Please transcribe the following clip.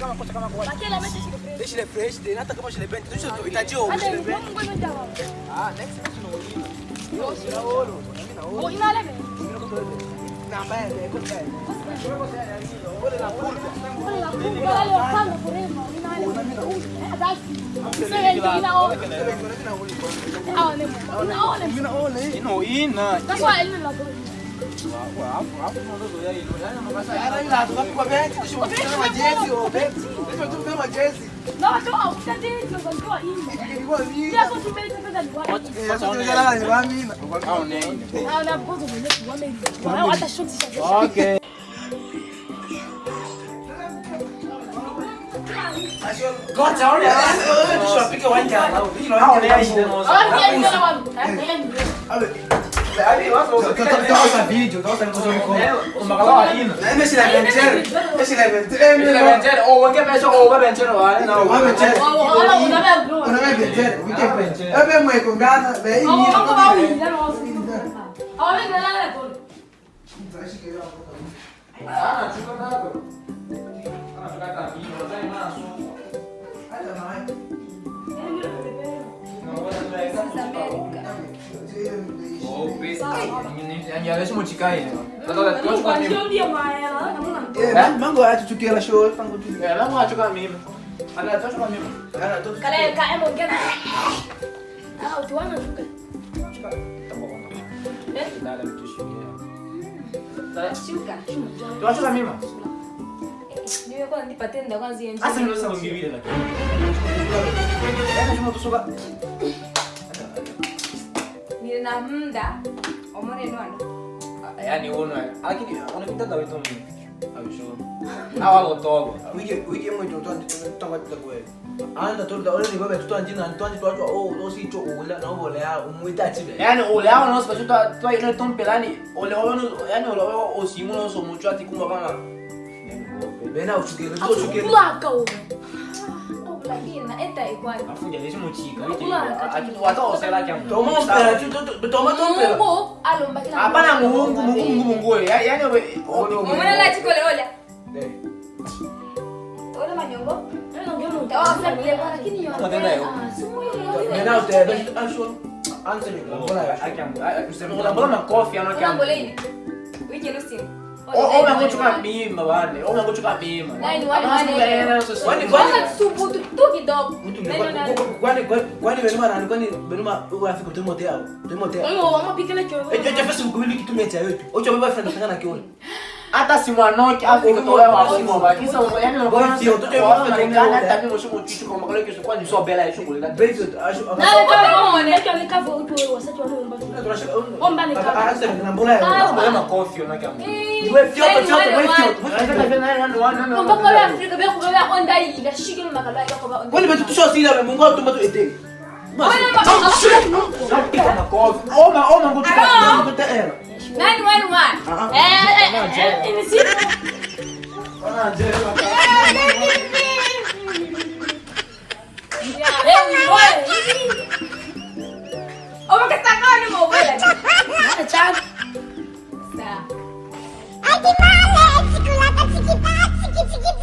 kama kocha kama não Lakini amesha shile fresh. Shile fresh, ndio hata kama shile brand, ndio utajio. Ah, não season não Yo, não oro. não ina não Na não ya não Ole não pulga. não la não Ole não pulga não eso. não leve. não dai. não ndio não ole. não ole. não ole. não ole. não ina. não ile. Okay. Kocha, تقطع فيديو تقطع المصورين لا ماشي لافنتير ماشي لافنتير لافنتير هو كيف ماشي هو بنتير هو انا هو بنتير انا ما بنتير وكيف بنتير ابي ما يكون قاعد بعيد هو هو باوي لا انا واثق هو لا لا لا تقول انت عايش كده انا شوف انا انا طلعت على الفيديو زي ما انا صوت انا معاك mango acha tukiela show, pango tu. Eh, la mwachuka mimi. Tunachukua mimi. Cara, tu. Kale ka emo ngena. Ah, utuana shuka. Eh, Dada mtushikia. Shuka. Tunachukua mimi. Niwe kwa nipatie ndio kwanza hiyo Asa ndio sasa ngivile lakini. Yaani chuma Nina muda. Omone nwana. yani uno lakini unapitaga wetu mimi. Abisho. Hawa gotogo. Wiki wiki mwe tu tu tanga tu kwa. Anda tu da ole ni baba tu anjina tu anjina tu oh o si cho ula na ole ya umuita chibe. Yaani ule hao nao sipasho tu tu ile tompelani. Ole wao yaani ole wao osimu no so mucho ati kumba bana. Bena uchukele, tu Platino, esta è qua. Ma fuglia, adesso non ci capite? Ma tu sei la chiamata. Toma un toma la Abana mungu mungu mungu. Ya ya no. Mwana la chiko le ola. Eh. Ola manyongo. Anzi, non vuole, anche un po' la coffia, non chiamo. Oma kutsukab miima vaani, oma kutsukab miima. Kwani kwani tu kidogo. Kwani kwani benuma nani kwani benuma urafiki tu motea au? Tu motea. Wewe wama pikele chogo. Ejo cha Facebook wili kitu mecha yote. Ocho baba fanya tangana kiona. Hata si mwanoke hapo kutoa wasimu baki. Sasa yani unakuwa sio tu kwa tangana hata mimi mshuko tishu kwa makale kesho kwani sio bela hiyo shughuli. Bela hiyo. Na wewe kama unaona, kwani vetutusha wasila mungu atumba tu eteli nani wani wani 叽叽麻嘞，叽咕啦，叽叽啪，叽叽叽叽。